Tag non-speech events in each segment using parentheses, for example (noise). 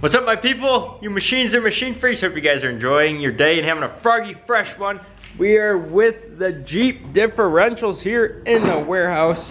What's up my people? You machines are machine freaks. Hope you guys are enjoying your day and having a froggy fresh one. We are with the Jeep differentials here in the warehouse.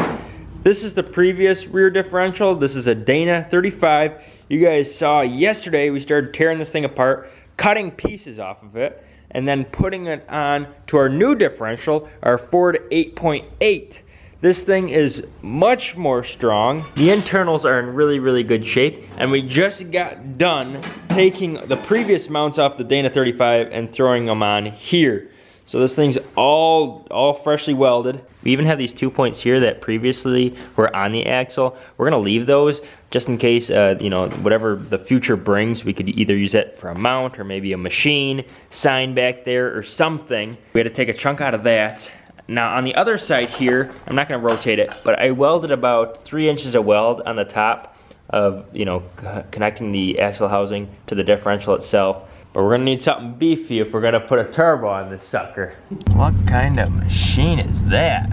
This is the previous rear differential. This is a Dana 35. You guys saw yesterday we started tearing this thing apart, cutting pieces off of it, and then putting it on to our new differential, our Ford 8.8. This thing is much more strong. The internals are in really, really good shape. And we just got done taking the previous mounts off the Dana 35 and throwing them on here. So this thing's all, all freshly welded. We even have these two points here that previously were on the axle. We're gonna leave those just in case, uh, you know, whatever the future brings, we could either use it for a mount or maybe a machine, sign back there or something. We had to take a chunk out of that. Now on the other side here, I'm not gonna rotate it, but I welded about three inches of weld on the top of, you know, connecting the axle housing to the differential itself. But we're gonna need something beefy if we're gonna put a turbo on this sucker. What kind of machine is that?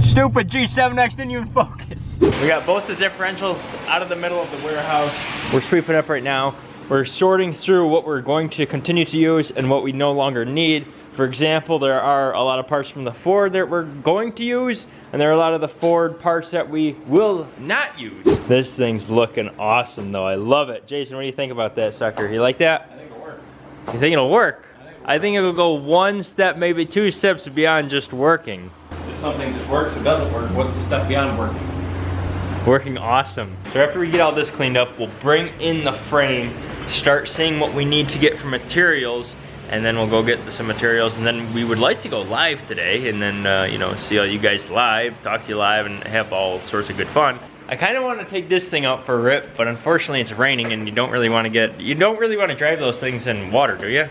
Stupid G7X didn't even focus. We got both the differentials out of the middle of the warehouse. We're sweeping up right now. We're sorting through what we're going to continue to use and what we no longer need. For example, there are a lot of parts from the Ford that we're going to use, and there are a lot of the Ford parts that we will not use. This thing's looking awesome though, I love it. Jason, what do you think about that sucker? You like that? I think it'll work. You think it'll work? I think it'll go one step, maybe two steps beyond just working. If something just works or doesn't work, what's the step beyond working? Working awesome. So after we get all this cleaned up, we'll bring in the frame, start seeing what we need to get for materials, and then we'll go get some materials and then we would like to go live today and then uh, you know see all you guys live talk to you live and have all sorts of good fun. I kind of want to take this thing out for a rip but unfortunately it's raining and you don't really want to get you don't really want to drive those things in water do you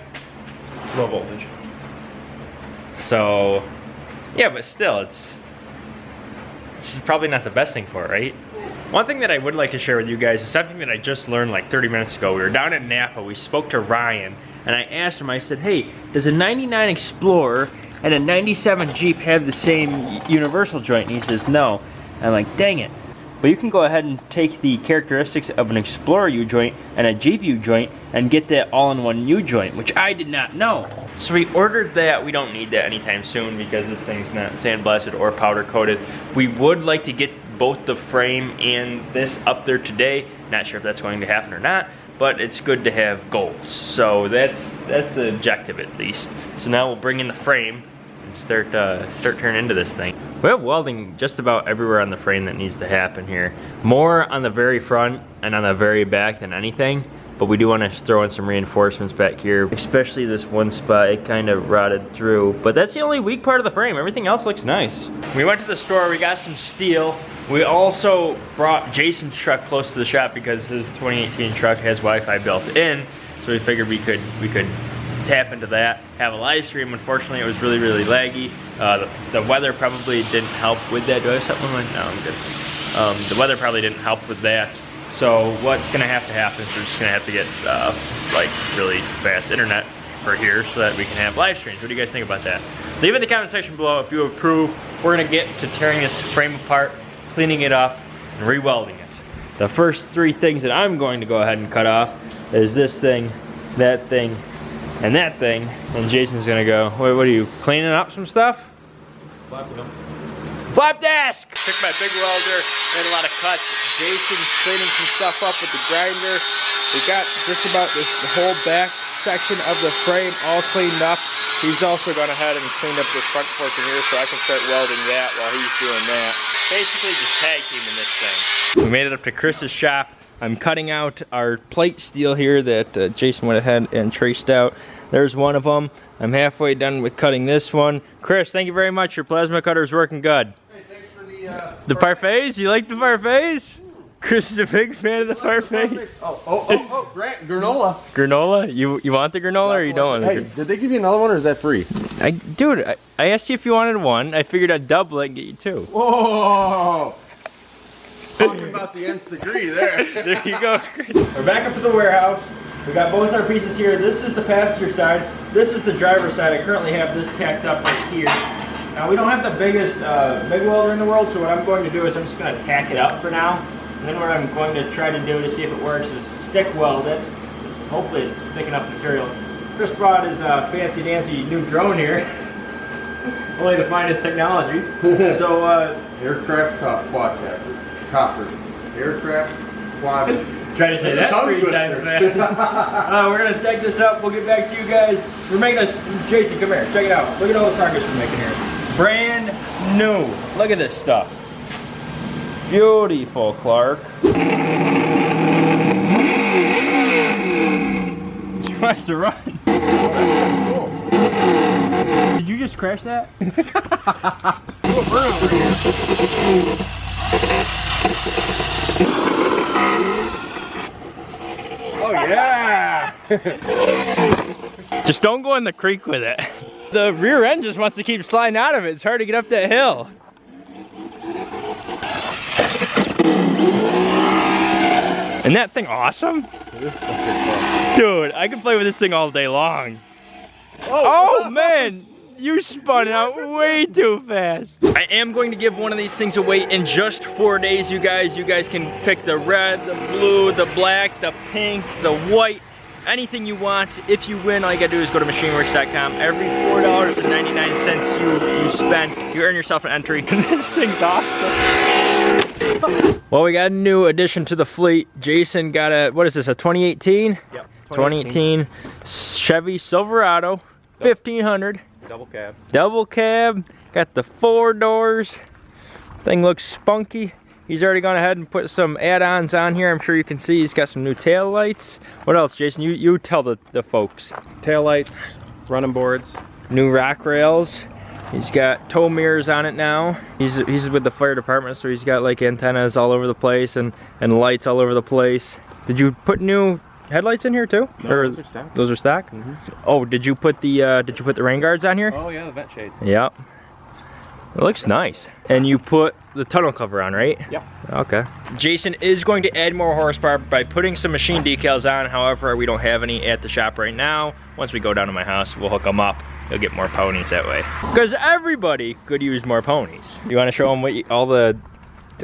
Low voltage. so yeah but still it's it's probably not the best thing for it right one thing that I would like to share with you guys is something that I just learned like 30 minutes ago. We were down at Napa, we spoke to Ryan, and I asked him, I said, hey, does a 99 Explorer and a 97 Jeep have the same universal joint? And he says, no. I'm like, dang it. But you can go ahead and take the characteristics of an Explorer U-joint and a Jeep U-joint and get that all-in-one U-joint, which I did not know. So we ordered that. We don't need that anytime soon because this thing's not sandblasted or powder coated. We would like to get both the frame and this up there today. Not sure if that's going to happen or not, but it's good to have goals. So that's that's the objective at least. So now we'll bring in the frame and start uh, start turning into this thing. We have welding just about everywhere on the frame that needs to happen here. More on the very front and on the very back than anything but we do want to throw in some reinforcements back here especially this one spot it kind of rotted through but that's the only weak part of the frame everything else looks nice we went to the store we got some steel we also brought Jason's truck close to the shop because his 2018 truck has Wi-Fi built in. So we figured we could we could tap into that, have a live stream. Unfortunately, it was really, really laggy. Uh, the, the, weather probably didn't help with that. Do I have something like No, I'm good. Um, the weather probably didn't help with that. So what's gonna have to happen is we're just gonna have to get uh, like really fast internet for here so that we can have live streams. What do you guys think about that? Leave in the comment section below if you approve. We're gonna get to tearing this frame apart cleaning it up, and re-welding it. The first three things that I'm going to go ahead and cut off is this thing, that thing, and that thing. And Jason's gonna go, wait, what are you, cleaning up some stuff? Flap disc! Took my big welder, made a lot of cuts. Jason's cleaning some stuff up with the grinder. We got just about this whole back section of the frame all cleaned up. He's also gone ahead and cleaned up this front portion here so I can start welding that while he's doing that. Basically just tag teaming this thing. We made it up to Chris's shop. I'm cutting out our plate steel here that uh, Jason went ahead and traced out. There's one of them. I'm halfway done with cutting this one. Chris, thank you very much. Your plasma cutter is working good. Hey, thanks for the, uh, the parfaits? You like the parfaits? Chris is a big fan of the parfait. Oh, oh, oh, oh, Grant, granola. Granola? You you want the granola or you don't want Hey, did they give you another one or is that free? I, dude, I, I asked you if you wanted one. I figured I'd double it and get you two. Whoa! Talking about the nth degree there. (laughs) there you go. We're back up to the warehouse. We got both our pieces here. This is the passenger side. This is the driver's side. I currently have this tacked up right here. Now we don't have the biggest uh, big welder in the world, so what I'm going to do is I'm just going to tack it up for now And then what I'm going to try to do to see if it works is stick weld it. Just hopefully it's thick enough material. Chris brought his uh, fancy dancy new drone here. (laughs) Only the finest technology. (laughs) so uh, Aircraft cop quadcopter. Copper. Aircraft quad. try to say that three twister. times fast. (laughs) uh, we're gonna take this up. We'll get back to you guys. We're making this. Jason, come here. Check it out. Look at all the progress we're making here. Brand new. Look at this stuff. Beautiful, Clark. (laughs) She wants to run. Did you just crash that? (laughs) Oh yeah! (laughs) just don't go in the creek with it. The rear end just wants to keep sliding out of it. It's hard to get up that hill. Isn't that thing awesome? Dude, I could play with this thing all day long. Oh, oh man, you spun out way too fast. I am going to give one of these things away in just four days, you guys. You guys can pick the red, the blue, the black, the pink, the white, anything you want. If you win, all you gotta do is go to machineworks.com. Every $4.99 you, you spend, you earn yourself an entry. (laughs) this thing's awesome. Well, we got a new addition to the fleet. Jason got a, what is this, a 2018? Yep. 2018 Chevy Silverado 1500 Double cab. double cab got the four doors thing looks spunky he's already gone ahead and put some add-ons on here i'm sure you can see he's got some new tail lights what else jason you you tell the, the folks Tail lights, running boards. new rack rails he's got tow mirrors on it now he's he's with the fire department so he's got like antennas all over the place and and lights all over the place did you put new headlights in here too No, Or- those are stock. those are stock oh did you put the uh did you put the rain guards on here Oh yeah, the vent shades. Yep. It looks nice. And you put the tunnel cover on, right? Yep. Okay. Jason is going to add more horsepower by putting some machine decals on. However, we don't have any at the shop right now. Once we go down to my house, we'll hook them up. You'll get more ponies that way. Because everybody could use more ponies. You want to show them what you, all the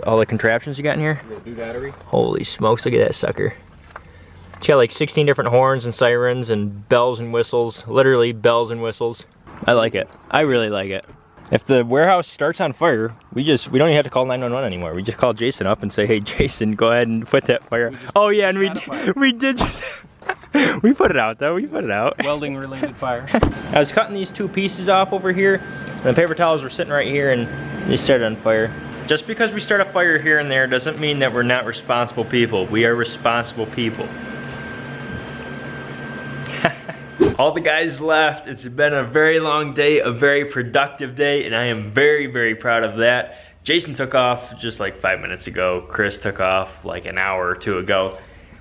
all the contraptions you got in here? Holy smokes, look at that sucker. It's got like 16 different horns and sirens and bells and whistles. Literally bells and whistles. I like it. I really like it. If the warehouse starts on fire, we just we don't even have to call 911 anymore. We just call Jason up and say, "Hey, Jason, go ahead and put that fire." Oh yeah, and we shot a fire. (laughs) we did just (laughs) we put it out though. We put it out. (laughs) Welding related fire. I was cutting these two pieces off over here, and the paper towels were sitting right here, and they started on fire. Just because we start a fire here and there doesn't mean that we're not responsible people. We are responsible people. (laughs) All the guys left. It's been a very long day, a very productive day, and I am very, very proud of that. Jason took off just like five minutes ago. Chris took off like an hour or two ago.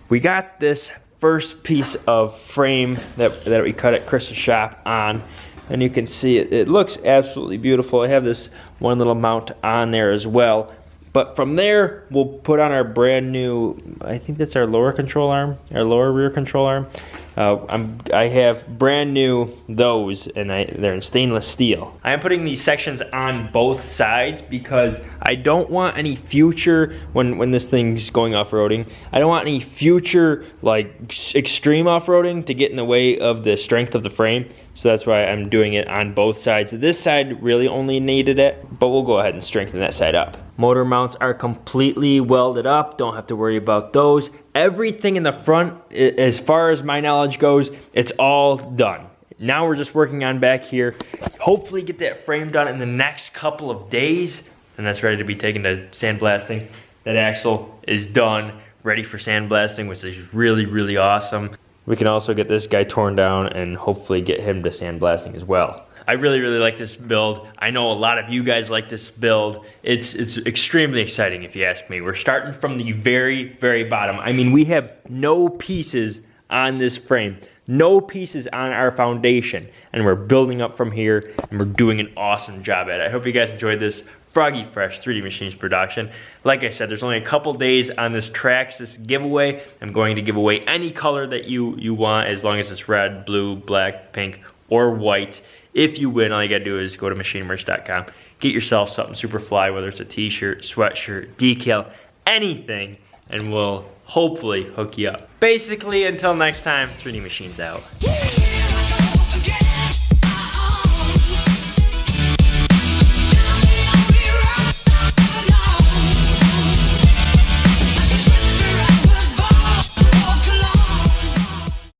We got this first piece of frame that, that we cut at Chris's shop on, and you can see it, it looks absolutely beautiful. I have this one little mount on there as well. But from there, we'll put on our brand new, I think that's our lower control arm, our lower rear control arm. Uh, I'm, I have brand new those, and I, they're in stainless steel. I am putting these sections on both sides because I don't want any future, when, when this thing's going off-roading, I don't want any future, like, extreme off-roading to get in the way of the strength of the frame. So that's why I'm doing it on both sides. This side really only needed it, but we'll go ahead and strengthen that side up. Motor mounts are completely welded up. Don't have to worry about those. Everything in the front, as far as my knowledge goes, it's all done. Now we're just working on back here. Hopefully get that frame done in the next couple of days. And that's ready to be taken to sandblasting. That axle is done, ready for sandblasting, which is really, really awesome. We can also get this guy torn down and hopefully get him to sandblasting as well. I really, really like this build. I know a lot of you guys like this build. It's it's extremely exciting if you ask me. We're starting from the very, very bottom. I mean, we have no pieces on this frame, no pieces on our foundation, and we're building up from here, and we're doing an awesome job at it. I hope you guys enjoyed this Froggy Fresh 3D Machines production. Like I said, there's only a couple days on this Traxxas giveaway. I'm going to give away any color that you, you want as long as it's red, blue, black, pink, or white. If you win, all you gotta do is go to machinemerch.com, get yourself something super fly, whether it's a t-shirt, sweatshirt, decal, anything, and we'll hopefully hook you up. Basically, until next time, 3D Machines out.